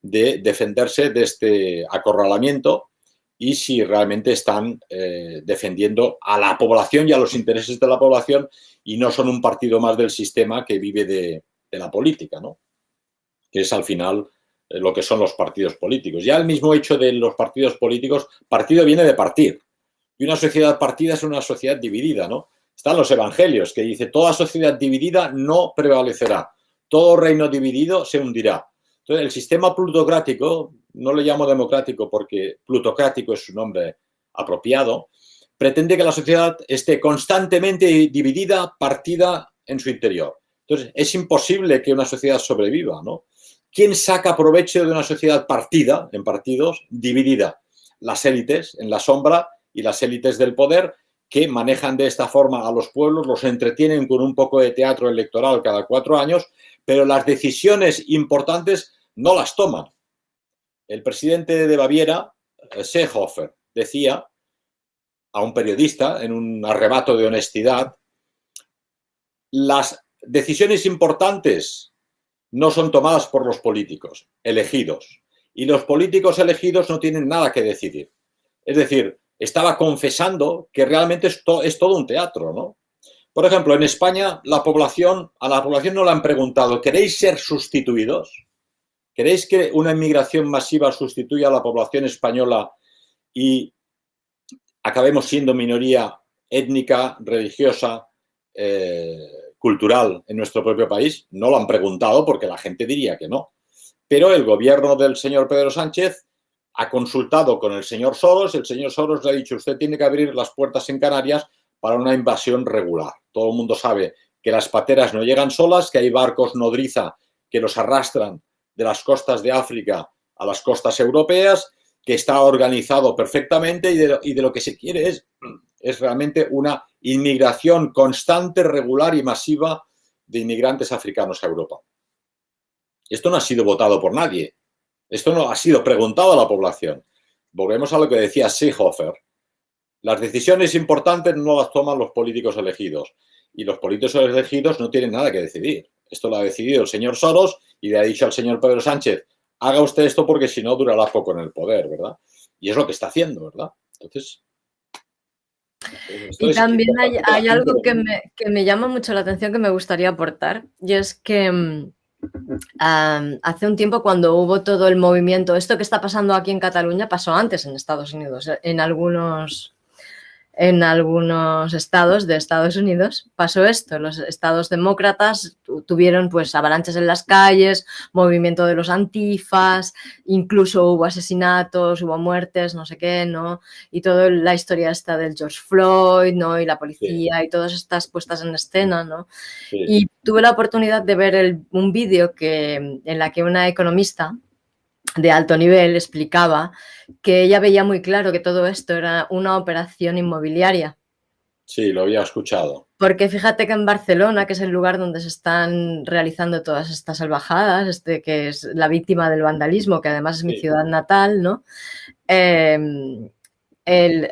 de defenderse de este acorralamiento y si realmente están eh, defendiendo a la población y a los intereses de la población y no son un partido más del sistema que vive de, la política, ¿no? que es al final eh, lo que son los partidos políticos. Ya el mismo hecho de los partidos políticos, partido viene de partir, y una sociedad partida es una sociedad dividida, ¿no? Están los evangelios que dice, toda sociedad dividida no prevalecerá, todo reino dividido se hundirá. Entonces, el sistema plutocrático, no le llamo democrático porque plutocrático es su nombre apropiado, pretende que la sociedad esté constantemente dividida, partida en su interior. Entonces, es imposible que una sociedad sobreviva, ¿no? ¿Quién saca provecho de una sociedad partida, en partidos, dividida? Las élites en la sombra y las élites del poder que manejan de esta forma a los pueblos, los entretienen con un poco de teatro electoral cada cuatro años, pero las decisiones importantes no las toman. El presidente de Baviera, eh, Seehofer, decía a un periodista en un arrebato de honestidad, las decisiones importantes no son tomadas por los políticos elegidos y los políticos elegidos no tienen nada que decidir. Es decir, estaba confesando que realmente esto es todo un teatro, ¿no? Por ejemplo, en España la población, a la población no le han preguntado, ¿queréis ser sustituidos? ¿Queréis que una inmigración masiva sustituya a la población española y acabemos siendo minoría étnica, religiosa, eh, cultural en nuestro propio país? No lo han preguntado porque la gente diría que no. Pero el gobierno del señor Pedro Sánchez ha consultado con el señor Soros, el señor Soros le ha dicho usted tiene que abrir las puertas en Canarias para una invasión regular. Todo el mundo sabe que las pateras no llegan solas, que hay barcos nodriza que los arrastran de las costas de África a las costas europeas, que está organizado perfectamente y de, lo, que se quiere es, es realmente una inmigración constante, regular y masiva de inmigrantes africanos a Europa. Esto no ha sido votado por nadie. Esto no ha sido preguntado a la población. Volvemos a lo que decía Seehofer. Las decisiones importantes no las toman los políticos elegidos y los políticos elegidos no tienen nada que decidir. Esto lo ha decidido el señor Soros y le ha dicho al señor Pedro Sánchez, haga usted esto porque si no durará poco en el poder, ¿verdad? Y es lo que está haciendo, ¿verdad? Entonces... Y también hay, algo que me, que me, llama mucho la atención que me gustaría aportar y es que mm, hace un tiempo cuando hubo todo el movimiento, esto que está pasando aquí en Cataluña pasó antes en Estados Unidos, en algunos en algunos estados de Estados Unidos pasó esto. Los estados demócratas tuvieron pues avalanchas en las calles, movimiento de los antifas, incluso hubo asesinatos, hubo muertes, no sé qué, ¿no? Y toda la historia esta del George Floyd, ¿no? Y la policía y todas estas puestas en escena, ¿no? Y tuve la oportunidad de ver un vídeo que, en la que una economista de alto nivel explicaba que ella veía muy claro que todo esto era una operación inmobiliaria. Sí, lo había escuchado. Porque fíjate que en Barcelona, que es el lugar donde se están realizando todas estas salvajadas, este, que es la víctima del vandalismo, que además es mi ciudad natal, ¿no? Em, el,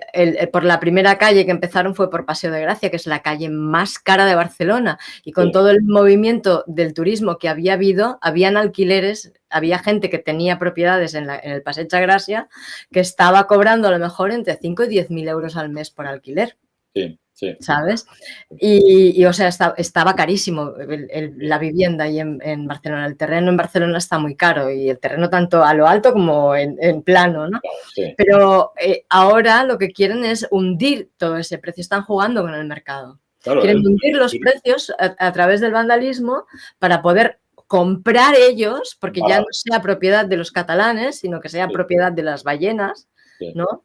por la primera calle que empezaron fue por Paseo de Gracia, que es la calle más cara de Barcelona. Y con todo el movimiento del turismo que había habido, habían alquileres, había gente que tenía propiedades en, el Paseo de Gracia que estaba cobrando a lo mejor entre 5 y 10 mil euros al mes por alquiler. Sí. ¿Sabes? Y, o sea, estaba carísimo la vivienda ahí en, Barcelona. El terreno en Barcelona está muy caro y el terreno tanto a lo alto como en, plano, ¿no? Pero eh, ahora lo que quieren es hundir todo ese precio. Están jugando con el mercado. quieren hundir los precios a, través del vandalismo para poder comprar ellos, porque ya no sea propiedad de los catalanes, sino que sea propiedad de las ballenas, ¿no?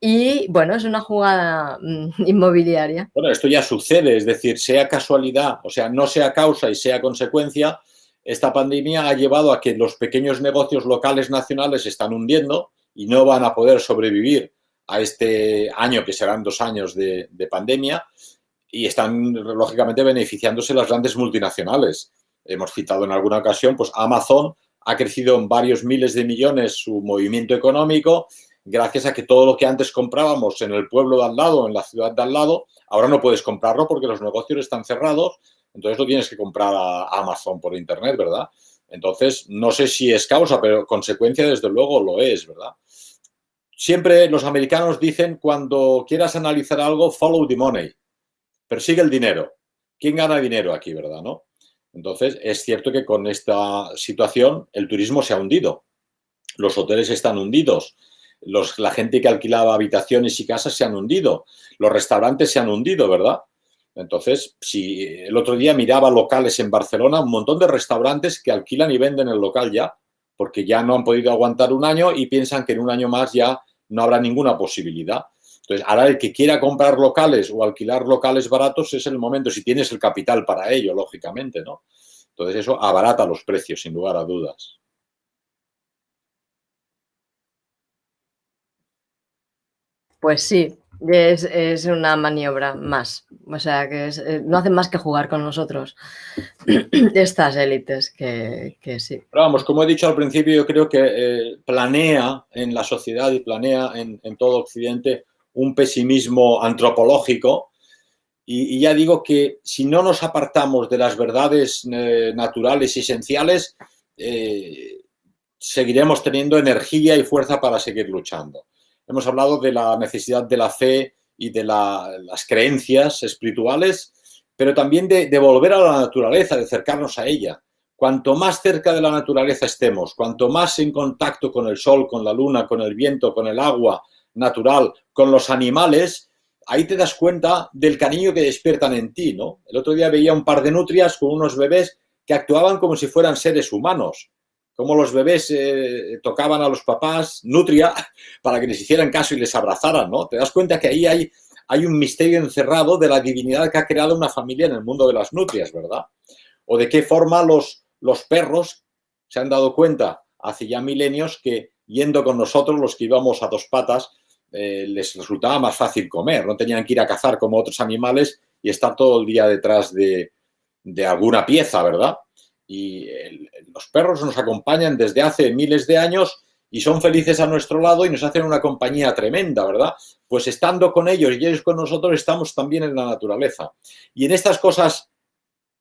Y bueno, es una jugada mm, inmobiliaria. Bueno, esto ya sucede, es decir, sea casualidad, o sea, no sea causa y sea consecuencia, esta pandemia ha llevado a que los pequeños negocios locales nacionales se están hundiendo y no van a poder sobrevivir a este año, que serán dos años de, de pandemia, y están, lógicamente, beneficiándose las grandes multinacionales. Hemos citado en alguna ocasión, pues Amazon ha crecido en varios miles de millones su movimiento económico gracias a que todo lo que antes comprábamos en el pueblo de al lado, en la ciudad de al lado, ahora no puedes comprarlo porque los negocios están cerrados, entonces lo tienes que comprar a Amazon por internet, ¿verdad? Entonces, no sé si es causa, pero consecuencia desde luego lo es, ¿verdad? Siempre los americanos dicen cuando quieras analizar algo, follow the money, persigue el dinero. ¿Quién gana dinero aquí, verdad? ¿No? Entonces, es cierto que con esta situación el turismo se ha hundido. Los hoteles están hundidos, la gente que alquilaba habitaciones y casas se han hundido, los restaurantes se han hundido, ¿verdad? Entonces, si el otro día miraba locales en Barcelona, un montón de restaurantes que alquilan y venden el local ya, porque ya no han podido aguantar un año y piensan que en un año más ya no habrá ninguna posibilidad. Entonces, ahora el que quiera comprar locales o alquilar locales baratos es el momento, si tienes el capital para ello, lógicamente, ¿no? Entonces, eso abarata los precios, sin lugar a dudas. Pues sí, es, una maniobra más. O sea, que eh, no hacen más que jugar con nosotros estas élites que, sí. Pero vamos, como he dicho al principio, yo creo que eh, planea en la sociedad y planea en, todo Occidente un pesimismo antropológico y, ya digo que si no nos apartamos de las verdades eh, naturales y esenciales, seguiremos teniendo energía y fuerza para seguir luchando hemos hablado de la necesidad de la fe y de las creencias espirituales, pero también de, de, volver a la naturaleza, de acercarnos a ella. Cuanto más cerca de la naturaleza estemos, cuanto más en contacto con el sol, con la luna, con el viento, con el agua natural, con los animales, ahí te das cuenta del cariño que despiertan en ti, ¿no? El otro día veía un par de nutrias con unos bebés que actuaban como si fueran seres humanos cómo los bebés eh, tocaban a los papás, nutria, para que les hicieran caso y les abrazaran, ¿no? Te das cuenta que ahí hay, un misterio encerrado de la divinidad que ha creado una familia en el mundo de las nutrias, ¿verdad? O de qué forma los, los perros se han dado cuenta hace ya milenios que yendo con nosotros, los que íbamos a dos patas, eh, les resultaba más fácil comer, no tenían que ir a cazar como otros animales y estar todo el día detrás de, de alguna pieza, ¿verdad? Y los perros nos acompañan desde hace miles de años y son felices a nuestro lado y nos hacen una compañía tremenda, ¿verdad? Pues estando con ellos y ellos con nosotros estamos también en la naturaleza. Y en estas cosas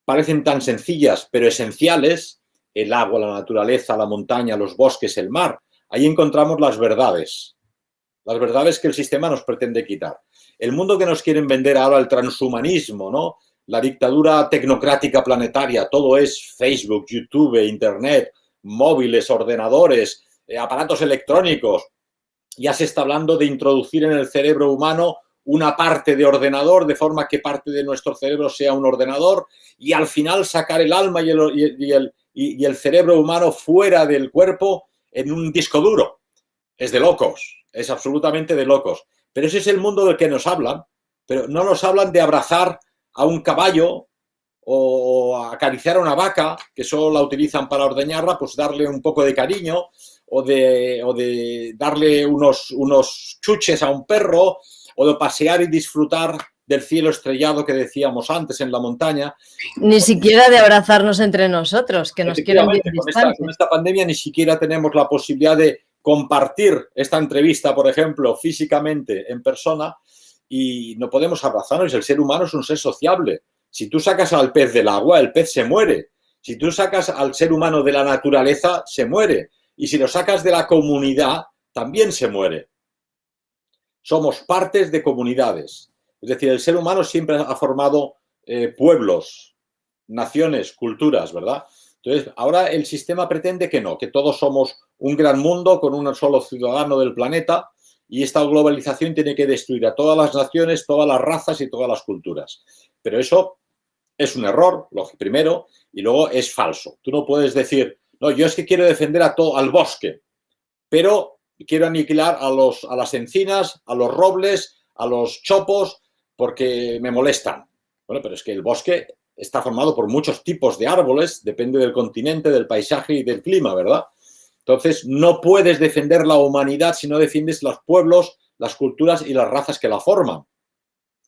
parecen tan sencillas, pero esenciales, el agua, la naturaleza, la montaña, los bosques, el mar, ahí encontramos las verdades, las verdades que el sistema nos pretende quitar. El mundo que nos quieren vender ahora, el transhumanismo, ¿no? La dictadura tecnocrática planetaria, todo es Facebook, YouTube, Internet, móviles, ordenadores, eh, aparatos electrónicos. Ya se está hablando de introducir en el cerebro humano una parte de ordenador, de forma que parte de nuestro cerebro sea un ordenador, y al final sacar el alma y el, y el cerebro humano fuera del cuerpo en un disco duro. Es de locos, es absolutamente de locos. Pero ese es el mundo del que nos hablan, pero no nos hablan de abrazar a un caballo o acariciar a una vaca, que solo la utilizan para ordeñarla, pues darle un poco de cariño o de, de darle unos, unos chuches a un perro o de pasear y disfrutar del cielo estrellado que decíamos antes en la montaña. Ni siquiera de abrazarnos entre nosotros, que nos quieren con esta, con esta pandemia ni siquiera tenemos la posibilidad de compartir esta entrevista, por ejemplo, físicamente en persona y no podemos abrazarnos. El ser humano es un ser sociable. Si tú sacas al pez del agua, el pez se muere. Si tú sacas al ser humano de la naturaleza, se muere. Y si lo sacas de la comunidad, también se muere. Somos partes de comunidades. Es decir, el ser humano siempre ha formado eh, pueblos, naciones, culturas, ¿verdad? Entonces, ahora el sistema pretende que no, que todos somos un gran mundo con un solo ciudadano del planeta y esta globalización tiene que destruir a todas las naciones, todas las razas y todas las culturas. Pero eso es un error, primero, y luego es falso. Tú no puedes decir, no, yo es que quiero defender a todo, al bosque, pero quiero aniquilar a, los, a las encinas, a los robles, a los chopos, porque me molestan. Bueno, pero es que el bosque está formado por muchos tipos de árboles, depende del continente, del paisaje y del clima, ¿verdad? Entonces, no puedes defender la humanidad si no defiendes los pueblos, las culturas y las razas que la forman.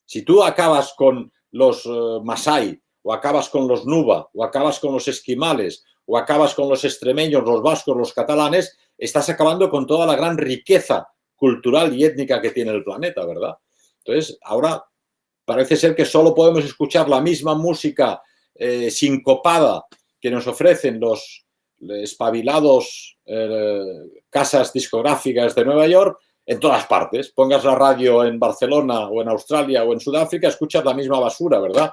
Si tú acabas con los uh, Masai, o acabas con los Nuba, o acabas con los esquimales, o acabas con los extremeños, los vascos, los catalanes, estás acabando con toda la gran riqueza cultural y étnica que tiene el planeta, ¿verdad? Entonces, ahora Parece ser que solo podemos escuchar la misma música eh, sincopada que nos ofrecen los espabilados eh, casas discográficas de Nueva York en todas partes. Pongas la radio en Barcelona o en Australia o en Sudáfrica, escuchas la misma basura, ¿verdad?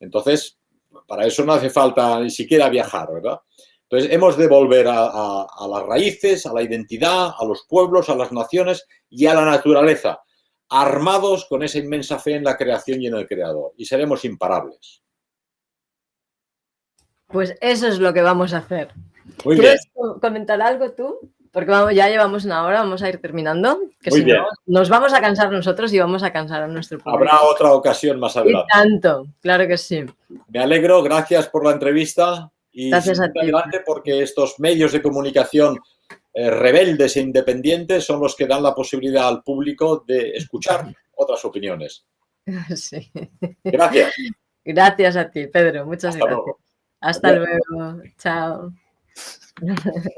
Entonces, para eso no hace falta ni siquiera viajar, ¿verdad? Entonces, hemos de volver a las raíces, a la identidad, a los pueblos, a las naciones y a la naturaleza armados con esa inmensa fe en la creación y en el creador, y seremos imparables. Pues eso es lo que vamos a hacer. ¿Quieres comentar algo tú? Porque vamos, ya llevamos una hora, vamos a ir terminando. Que si No, nos vamos a cansar nosotros y vamos a cansar a nuestro público. Habrá otra ocasión más adelante. Y tanto, claro que sí. Me alegro, gracias por la entrevista. Y gracias a ti. adelante porque estos medios de comunicación eh, rebeldes e independientes son los que dan la posibilidad al público de escuchar otras opiniones. Sí. Gracias. Gracias a ti, Pedro. Muchas gracias. Hasta luego. Chao. 你呵呵